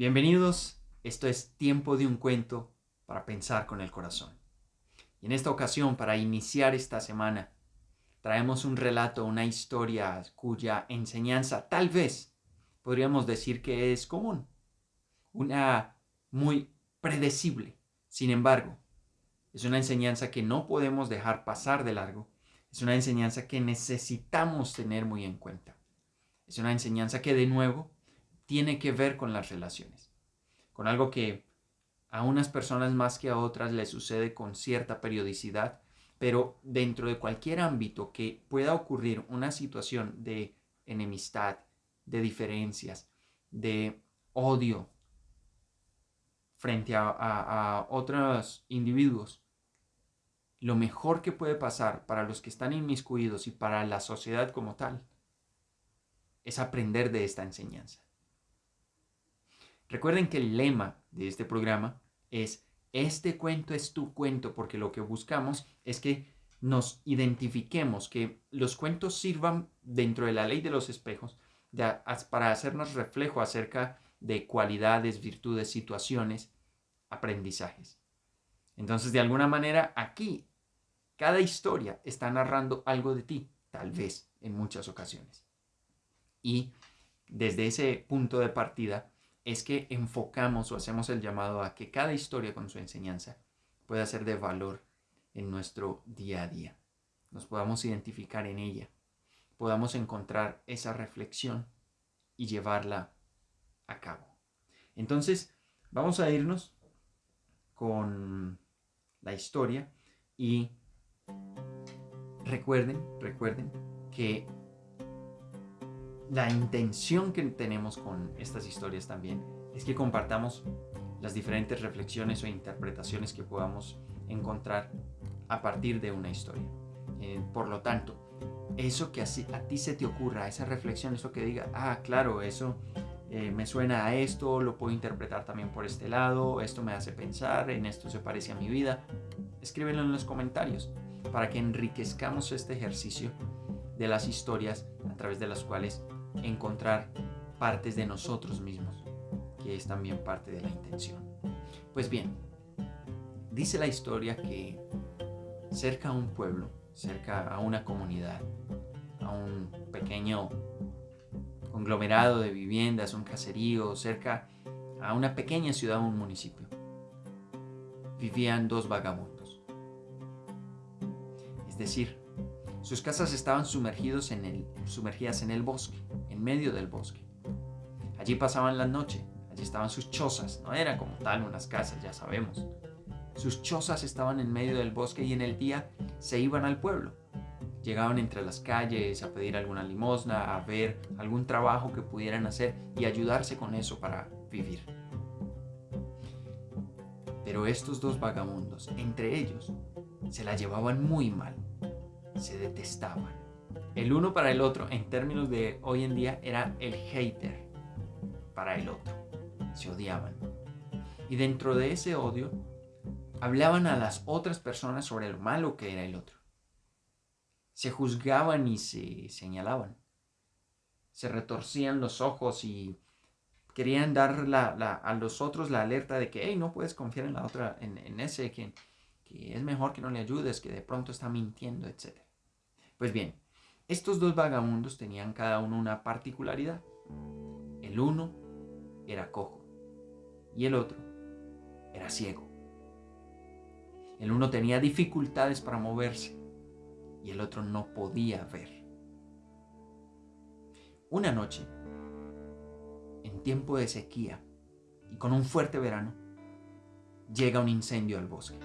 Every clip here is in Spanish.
Bienvenidos, esto es Tiempo de un Cuento para pensar con el corazón. Y en esta ocasión, para iniciar esta semana, traemos un relato, una historia cuya enseñanza tal vez podríamos decir que es común, una muy predecible. Sin embargo, es una enseñanza que no podemos dejar pasar de largo, es una enseñanza que necesitamos tener muy en cuenta. Es una enseñanza que de nuevo tiene que ver con las relaciones, con algo que a unas personas más que a otras les sucede con cierta periodicidad, pero dentro de cualquier ámbito que pueda ocurrir una situación de enemistad, de diferencias, de odio frente a, otros individuos, lo mejor que puede pasar para los que están inmiscuidos y para la sociedad como tal es aprender de esta enseñanza. Recuerden que el lema de este programa es, este cuento es tu cuento, porque lo que buscamos es que nos identifiquemos, que los cuentos sirvan dentro de la ley de los espejos para hacernos reflejo acerca de cualidades, virtudes, situaciones, aprendizajes. Entonces, de alguna manera, aquí, cada historia está narrando algo de ti, tal vez en muchas ocasiones. Y desde ese punto de partida, es que enfocamos o hacemos el llamado a que cada historia con su enseñanza pueda ser de valor en nuestro día a día. Nos podamos identificar en ella, podamos encontrar esa reflexión y llevarla a cabo. Entonces, vamos a irnos con la historia y recuerden, recuerden que la intención que tenemos con estas historias también es que compartamos las diferentes reflexiones o interpretaciones que podamos encontrar a partir de una historia. Eh, por lo tanto, eso que así, a ti se te ocurra, esa reflexión, eso que diga, ah, claro, eso eh, me suena a esto, lo puedo interpretar también por este lado, esto me hace pensar, en esto se parece a mi vida, escríbelo en los comentarios para que enriquezcamos este ejercicio de las historias a través de las cuales encontrar partes de nosotros mismos, que es también parte de la intención. Pues bien, dice la historia que cerca a un pueblo, cerca a una comunidad, a un pequeño conglomerado de viviendas, un caserío, cerca a una pequeña ciudad, un municipio, vivían dos vagabundos. Es decir, sus casas estaban sumergidas en el bosque, en medio del bosque. Allí pasaban la noche, allí estaban sus chozas, no eran como tal unas casas, ya sabemos. Sus chozas estaban en medio del bosque y en el día se iban al pueblo. Llegaban entre las calles a pedir alguna limosna, a ver algún trabajo que pudieran hacer y ayudarse con eso para vivir. Pero estos dos vagabundos, entre ellos, se la llevaban muy mal se detestaban. El uno para el otro, en términos de hoy en día, era el hater para el otro. Se odiaban. Y dentro de ese odio, hablaban a las otras personas sobre lo malo que era el otro. Se juzgaban y se señalaban. Se retorcían los ojos y querían dar a los otros la alerta de que, hey, no puedes confiar en la otra, en, ese, que, que es mejor que no le ayudes, que de pronto está mintiendo, etc. Pues bien, estos dos vagabundos tenían cada uno una particularidad. El uno era cojo y el otro era ciego. El uno tenía dificultades para moverse y el otro no podía ver. Una noche, en tiempo de sequía y con un fuerte verano, llega un incendio al bosque.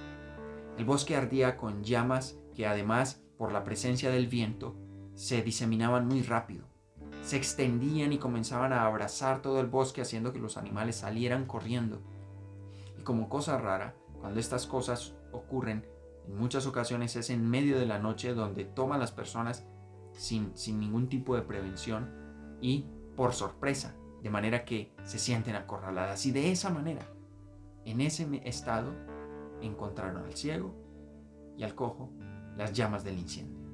El bosque ardía con llamas que además por la presencia del viento, se diseminaban muy rápido. Se extendían y comenzaban a abrazar todo el bosque haciendo que los animales salieran corriendo. Y como cosa rara, cuando estas cosas ocurren, en muchas ocasiones es en medio de la noche donde toman las personas sin, sin ningún tipo de prevención y por sorpresa, de manera que se sienten acorraladas. Y de esa manera, en ese estado, encontraron al ciego y al cojo las llamas del incendio.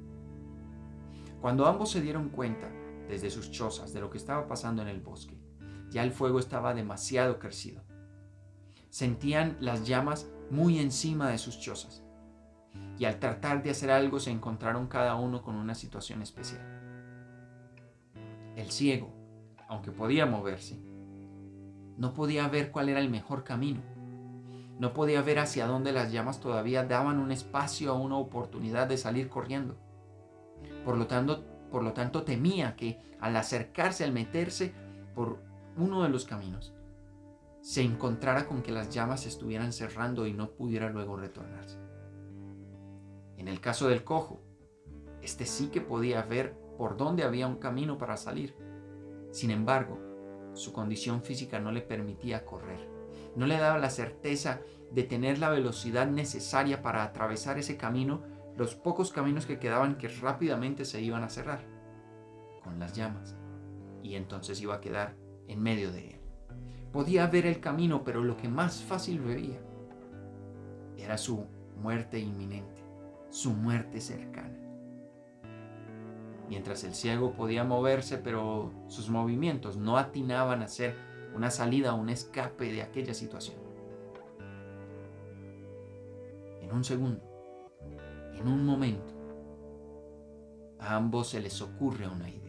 Cuando ambos se dieron cuenta, desde sus chozas, de lo que estaba pasando en el bosque, Ya el fuego estaba demasiado crecido. Sentían las llamas muy encima de sus chozas. Y al tratar de hacer algo se encontraron cada uno con una situación especial. El ciego, aunque podía moverse, no podía ver cuál era el mejor camino. No podía ver hacia dónde las llamas todavía daban un espacio o una oportunidad de salir corriendo. Por lo tanto, por lo tanto temía que al acercarse, al meterse por uno de los caminos, se encontrara con que las llamas estuvieran cerrando y no pudiera luego retornarse. En el caso del cojo, este sí que podía ver por dónde había un camino para salir. Sin embargo, su condición física no le permitía correr. No le daba la certeza de tener la velocidad necesaria para atravesar ese camino, los pocos caminos que quedaban que rápidamente se iban a cerrar con las llamas. Y entonces iba a quedar en medio de él. Podía ver el camino, pero lo que más fácil veía era su muerte inminente, su muerte cercana. Mientras el ciego podía moverse, pero sus movimientos no atinaban a hacer una salida un escape de aquella situación. En un segundo, en un momento, a ambos se les ocurre una idea.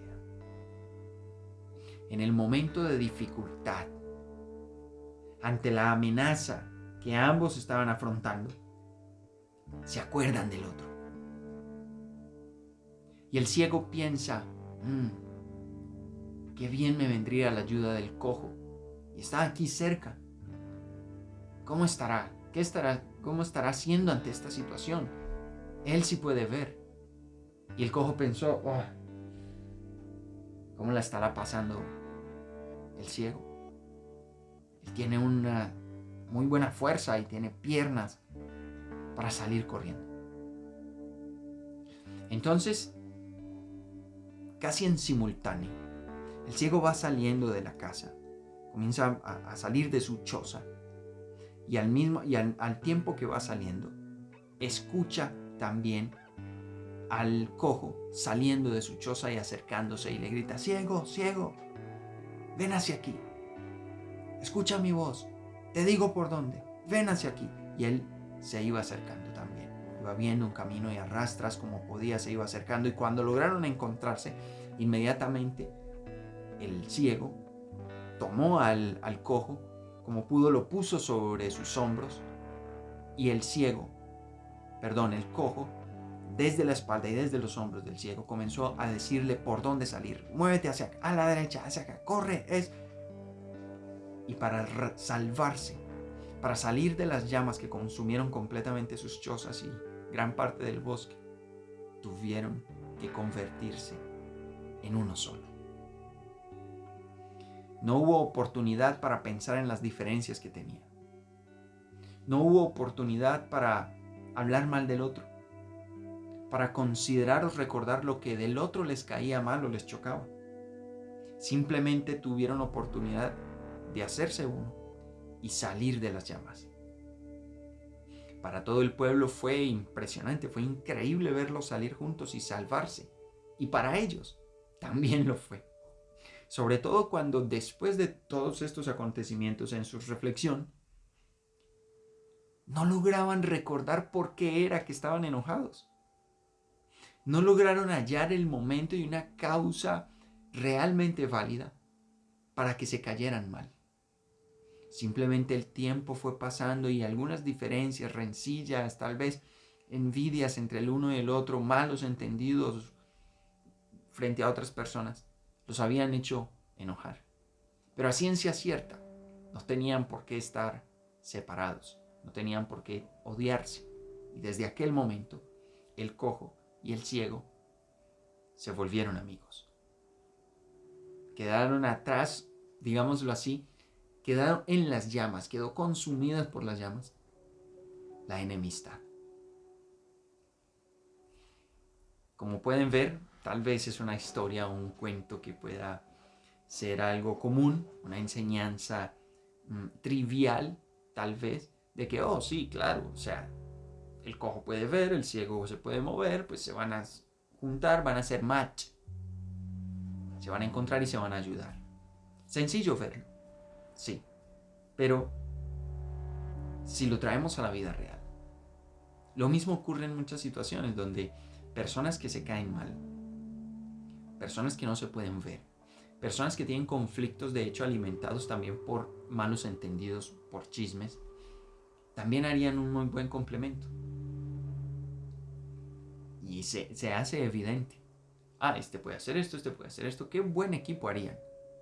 En el momento de dificultad, ante la amenaza que ambos estaban afrontando, se acuerdan del otro. Y el ciego piensa, mm, qué bien me vendría la ayuda del cojo. Y está aquí cerca. ¿Cómo estará? ¿Qué estará? ¿Cómo estará haciendo ante esta situación? Él sí puede ver. Y el cojo pensó, oh, ¿cómo la estará pasando el ciego? Él tiene una muy buena fuerza y tiene piernas para salir corriendo. Entonces, casi en simultáneo, el ciego va saliendo de la casa, comienza a, salir de su choza y al mismo y al, al tiempo que va saliendo, escucha también al cojo saliendo de su choza y acercándose y le grita, ciego, ciego, ven hacia aquí escucha mi voz, te digo por dónde, ven hacia aquí. Y él se iba acercando también. Iba viendo un camino y arrastras como podía, se iba acercando. Y cuando lograron encontrarse, inmediatamente el ciego tomó al, al cojo, como pudo, lo puso sobre sus hombros. Y el ciego, perdón, el cojo, desde la espalda y desde los hombros del ciego, comenzó a decirle por dónde salir. Muévete hacia acá, a la derecha, hacia acá, corre, es y para salvarse, para salir de las llamas que consumieron completamente sus chozas y gran parte del bosque, tuvieron que convertirse en uno solo. No hubo oportunidad para pensar en las diferencias que tenía. No hubo oportunidad para hablar mal del otro, para considerar o recordar lo que del otro les caía mal o les chocaba. Simplemente tuvieron oportunidad de hacerse uno y salir de las llamas. Para todo el pueblo fue impresionante, fue increíble verlos salir juntos y salvarse. Y para ellos también lo fue. Sobre todo cuando después de todos estos acontecimientos en su reflexión, no lograban recordar por qué era que estaban enojados. No lograron hallar el momento y una causa realmente válida para que se cayeran mal. Simplemente el tiempo fue pasando y algunas diferencias, rencillas, tal vez envidias entre el uno y el otro, malos entendidos frente a otras personas, los habían hecho enojar. Pero a ciencia cierta, no tenían por qué estar separados, no tenían por qué odiarse. Y desde aquel momento, el cojo y el ciego se volvieron amigos. Quedaron atrás, digámoslo así, quedaron en las llamas, quedó consumidas por las llamas, la enemistad. Como pueden ver, tal vez es una historia o un cuento que pueda ser algo común, una enseñanza mm, trivial, tal vez, de que, oh, sí, claro, o sea, el cojo puede ver, el ciego se puede mover, pues se van a juntar, van a hacer match. Se van a encontrar y se van a ayudar. Sencillo verlo Sí, pero si lo traemos a la vida real, lo mismo ocurre en muchas situaciones donde personas que se caen mal, personas que no se pueden ver, personas que tienen conflictos de hecho alimentados también por malos entendidos, por chismes, también harían un muy buen complemento. Y se, se hace evidente. Ah, este puede hacer esto, este puede hacer esto. Qué buen equipo harían.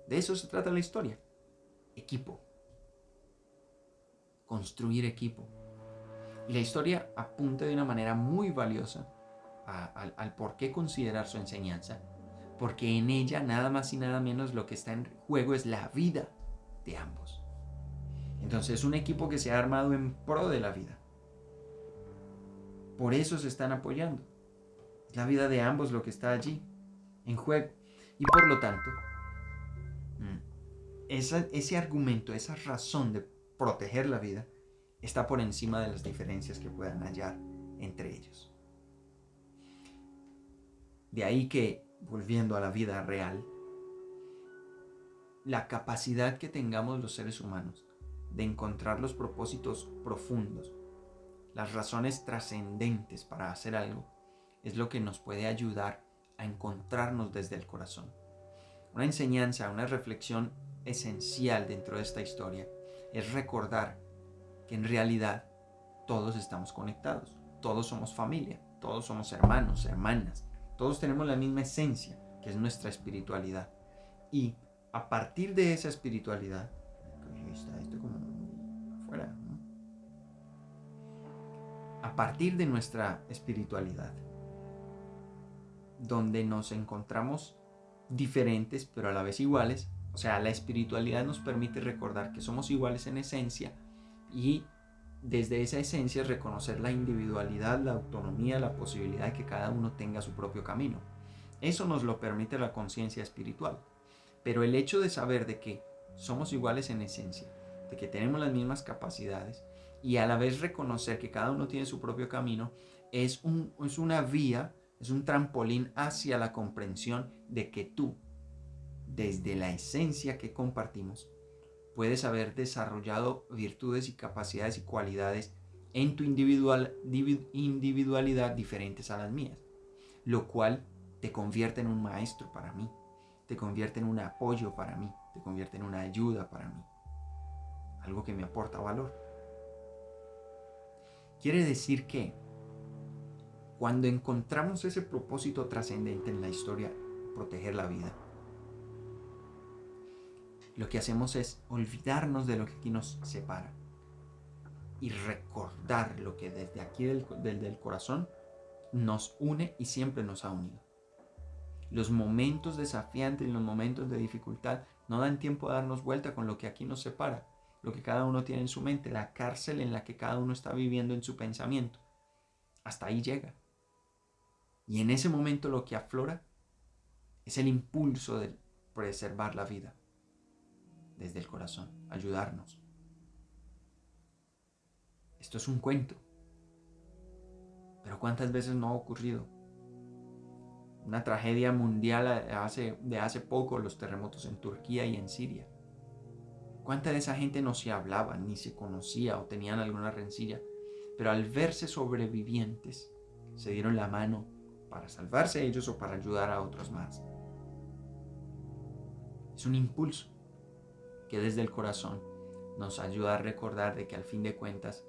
De eso se trata la historia. Equipo. Construir equipo. Y la historia apunta de una manera muy valiosa al por qué considerar su enseñanza, porque en ella nada más y nada menos lo que está en juego es la vida de ambos. Entonces es un equipo que se ha armado en pro de la vida. Por eso se están apoyando. Es la vida de ambos lo que está allí, en juego. Y por lo tanto, mm, ese argumento, esa razón de proteger la vida, está por encima de las diferencias que puedan hallar entre ellos. De ahí que, volviendo a la vida real, la capacidad que tengamos los seres humanos de encontrar los propósitos profundos, las razones trascendentes para hacer algo, es lo que nos puede ayudar a encontrarnos desde el corazón. Una enseñanza, una reflexión esencial dentro de esta historia es recordar que en realidad todos estamos conectados, todos somos familia, todos somos hermanos, hermanas, todos tenemos la misma esencia, que es nuestra espiritualidad. Y a partir de esa espiritualidad, A partir de nuestra espiritualidad, donde nos encontramos diferentes pero a la vez iguales, o sea, la espiritualidad nos permite recordar que somos iguales en esencia y desde esa esencia reconocer la individualidad, la autonomía, la posibilidad de que cada uno tenga su propio camino. Eso nos lo permite la conciencia espiritual. Pero el hecho de saber de que somos iguales en esencia, de que tenemos las mismas capacidades y a la vez reconocer que cada uno tiene su propio camino, es, un, es una vía, es un trampolín hacia la comprensión de que tú, desde la esencia que compartimos, puedes haber desarrollado virtudes y capacidades y cualidades en tu individual, individualidad diferentes a las mías, lo cual te convierte en un maestro para mí, te convierte en un apoyo para mí, te convierte en una ayuda para mí, algo que me aporta valor. Quiere decir que cuando encontramos ese propósito trascendente en la historia, proteger la vida, lo que hacemos es olvidarnos de lo que aquí nos separa y recordar lo que desde aquí del, del, corazón nos une y siempre nos ha unido. Los momentos desafiantes y los momentos de dificultad no dan tiempo a darnos vuelta con lo que aquí nos separa, lo que cada uno tiene en su mente, la cárcel en la que cada uno está viviendo en su pensamiento. Hasta ahí llega. Y en ese momento lo que aflora es el impulso de preservar la vida desde el corazón, ayudarnos. Esto es un cuento. Pero ¿cuántas veces no ha ocurrido? Una tragedia mundial hace, de hace poco, los terremotos en Turquía y en Siria. ¿Cuánta de esa gente no se hablaba, ni se conocía o tenían alguna rencilla? Pero al verse sobrevivientes, se dieron la mano para salvarse ellos o para ayudar a otros más. Es un impulso que desde el corazón nos ayuda a recordar de que al fin de cuentas,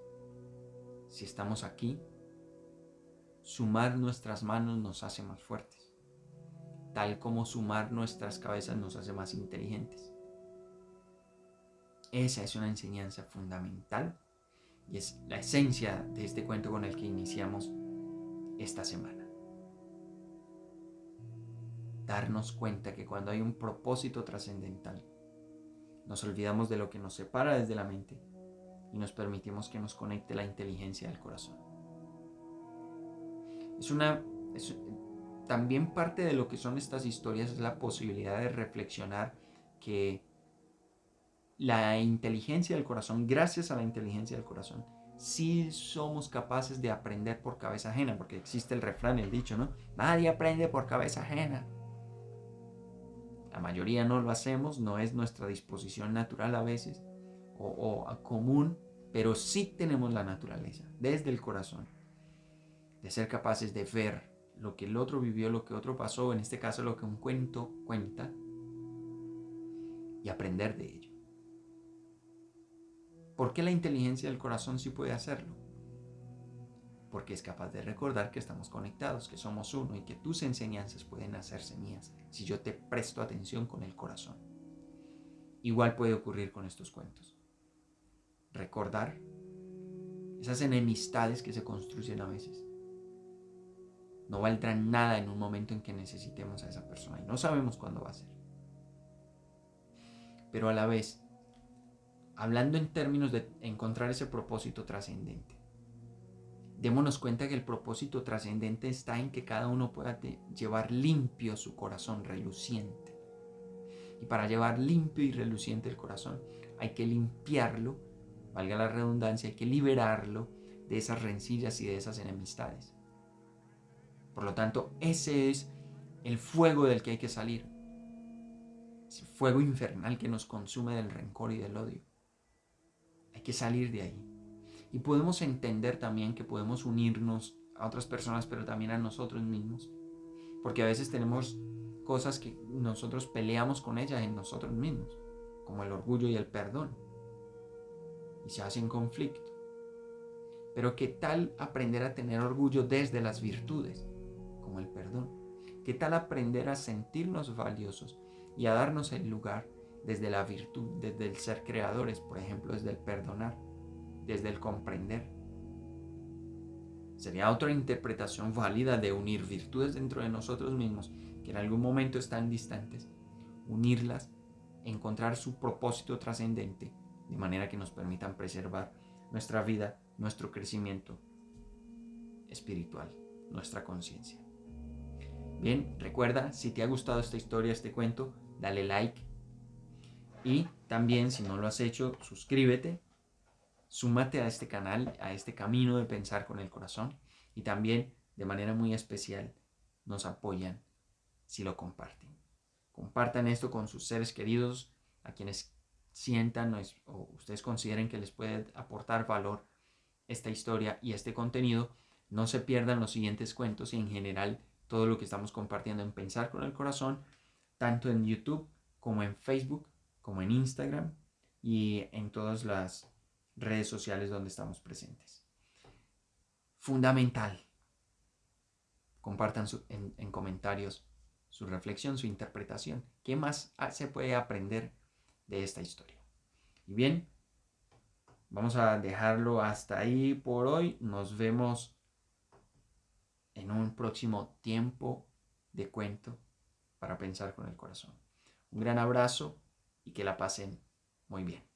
si estamos aquí, sumar nuestras manos nos hace más fuertes, tal como sumar nuestras cabezas nos hace más inteligentes. Esa es una enseñanza fundamental y es la esencia de este cuento con el que iniciamos esta semana. Darnos cuenta que cuando hay un propósito trascendental, nos olvidamos de lo que nos separa desde la mente y nos permitimos que nos conecte la inteligencia del corazón. Es una también parte de lo que son estas historias es la posibilidad de reflexionar que la inteligencia del corazón, gracias a la inteligencia del corazón, sí somos capaces de aprender por cabeza ajena, porque existe el refrán, el dicho, ¿no? Nadie aprende por cabeza ajena. La mayoría no lo hacemos, no es nuestra disposición natural a veces o, común, pero sí tenemos la naturaleza, desde el corazón, de ser capaces de ver lo que el otro vivió, lo que otro pasó, en este caso lo que un cuento cuenta, y aprender de ello. ¿Por qué la inteligencia del corazón sí puede hacerlo? Porque es capaz de recordar que estamos conectados, que somos uno y que tus enseñanzas pueden hacerse mías si yo te presto atención con el corazón. Igual puede ocurrir con estos cuentos. Recordar esas enemistades que se construyen a veces. No valdrán nada en un momento en que necesitemos a esa persona y no sabemos cuándo va a ser. Pero a la vez hablando en términos de encontrar ese propósito trascendente. Démonos cuenta que el propósito trascendente está en que cada uno pueda llevar limpio su corazón reluciente. Y para llevar limpio y reluciente el corazón hay que limpiarlo, valga la redundancia, hay que liberarlo de esas rencillas y de esas enemistades. Por lo tanto, ese es el fuego del que hay que salir. Ese fuego infernal que nos consume del rencor y del odio. Hay que salir de ahí. Y podemos entender también que podemos unirnos a otras personas, pero también a nosotros mismos. Porque a veces tenemos cosas que nosotros peleamos con ellas en nosotros mismos, como el orgullo y el perdón. Y se hacen conflicto. Pero ¿qué tal aprender a tener orgullo desde las virtudes, como el perdón? ¿Qué tal aprender a sentirnos valiosos y a darnos el lugar desde la virtud, desde el ser creadores, por ejemplo, desde el perdonar, desde el comprender. Sería otra interpretación válida de unir virtudes dentro de nosotros mismos, que en algún momento están distantes, unirlas, encontrar su propósito trascendente, de manera que nos permitan preservar nuestra vida, nuestro crecimiento espiritual, nuestra conciencia. Bien, recuerda, si te ha gustado esta historia, este cuento, dale like, y también, si no lo has hecho, suscríbete, súmate a este canal, a este camino de pensar con el corazón. Y también, de manera muy especial, nos apoyan si lo comparten. Compartan esto con sus seres queridos, a quienes sientan o ustedes consideren que les puede aportar valor esta historia y este contenido. No se pierdan los siguientes cuentos y en general todo lo que estamos compartiendo en Pensar con el Corazón, tanto en YouTube como en Facebook como en Instagram y en todas las redes sociales donde estamos presentes. Fundamental. Compartan en, en comentarios su reflexión, su interpretación. ¿Qué más se puede aprender de esta historia? Y bien, vamos a dejarlo hasta ahí por hoy. Nos vemos en un próximo tiempo de cuento para pensar con el corazón. Un gran abrazo y que la pasen muy bien.